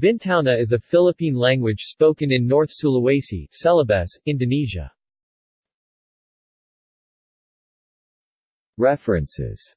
Bintana is a Philippine language spoken in North Sulawesi, Celebes, Indonesia. References